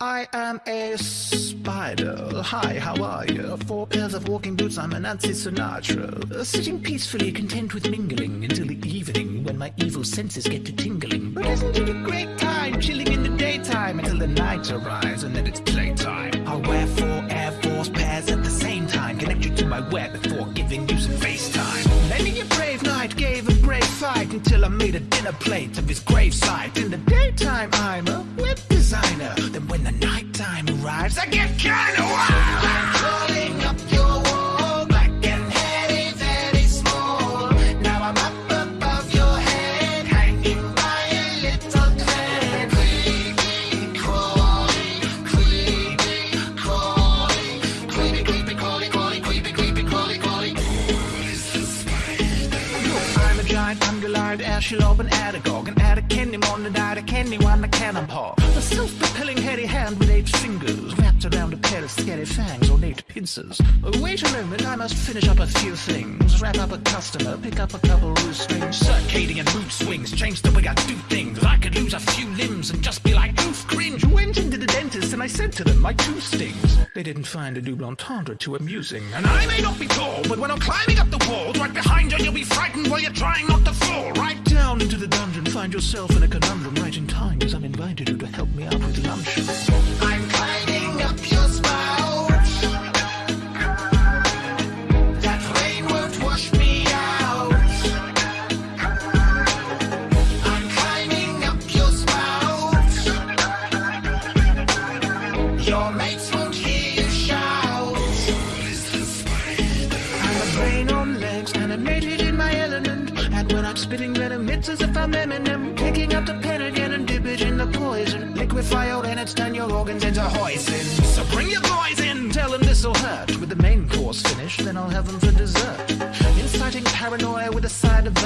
I am a spider. Hi, how are you? Four pairs of walking boots, I'm a Nancy Sinatra. Sitting peacefully, content with mingling until the evening when my evil senses get to tingling. But isn't it a great time, chilling in the daytime until the night arrives and then it's playtime? I'll wear four Air Force pairs at the same time, connect you to my web before giving you some FaceTime. Many a brave knight gave a brave fight until I made a dinner plate of his gravesite. In the daytime, I'm a web designer. Then when the nighttime arrives, I get kinda wild. Ashilob and Aragog And add a candy mon and add a candy one a cannonball. A self-propelling hairy hand with eight fingers Wrapped around a pair of scary fangs or eight pincers. Oh, Wait a moment, I must finish up a few things. Wrap up a customer, pick up a couple loose strings. Circadian mood swings, change the way I do things. I could lose a few limbs and just be like, oof, cringe. Went into the and I said to them, my two stings. They didn't find a double entendre too amusing. And I may not be tall, but when I'm climbing up the walls Right behind you, you'll be frightened while you're trying not to fall. Right down into the dungeon, find yourself in a conundrum Right in time as I'm invited you to help me out with the lunch. I'm climbing on legs, animated in my element. And when I'm spitting venom, it's as if I'm Eminem. Picking up the pen again and dip it in the poison. Liquefy out and it's turn your organs into hoisin. So bring your boys in, tell them this'll hurt. With the main course finished, then I'll have them for dessert. Inciting paranoia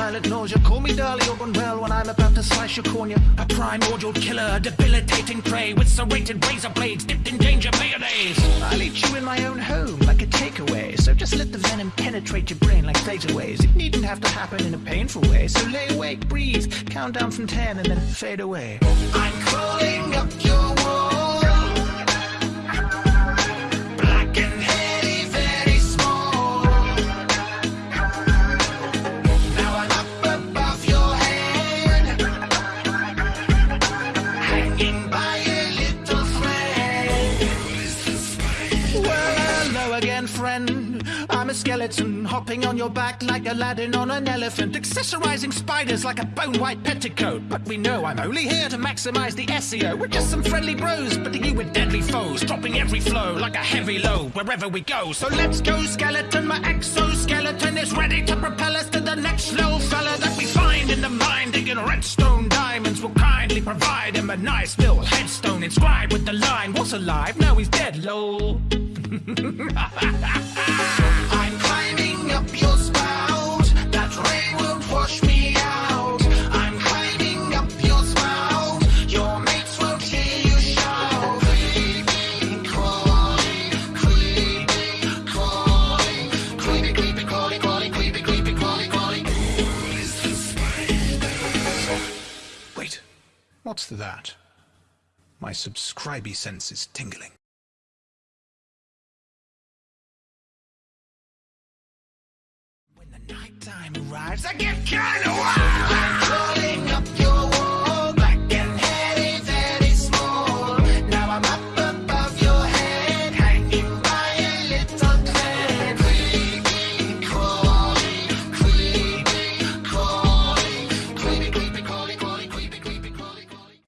side nausea. Call me Dali or well when I'm about to slice your cornea. A primordial killer, a debilitating prey with serrated razor blades dipped in danger mayonnaise. I'll eat you in my own home like a takeaway. So just let the venom penetrate your brain like thetaways. It needn't have to happen in a painful way. So lay awake, breathe, count down from ten and then fade away. I'm crawling up your a skeleton hopping on your back like Aladdin on an elephant, accessorizing spiders like a bone white petticoat. But we know I'm only here to maximize the SEO. We're just some friendly bros, but you with deadly foes, dropping every flow like a heavy load wherever we go. So let's go, skeleton. My exoskeleton is ready to propel us to the next little fella that we find in the mine, digging redstone diamonds. Will kindly provide him a nice little headstone inscribed with the line, "What's alive? Now he's dead, lol." what's that? My subscribey sense is tingling. When the arrives, I get kinda wild.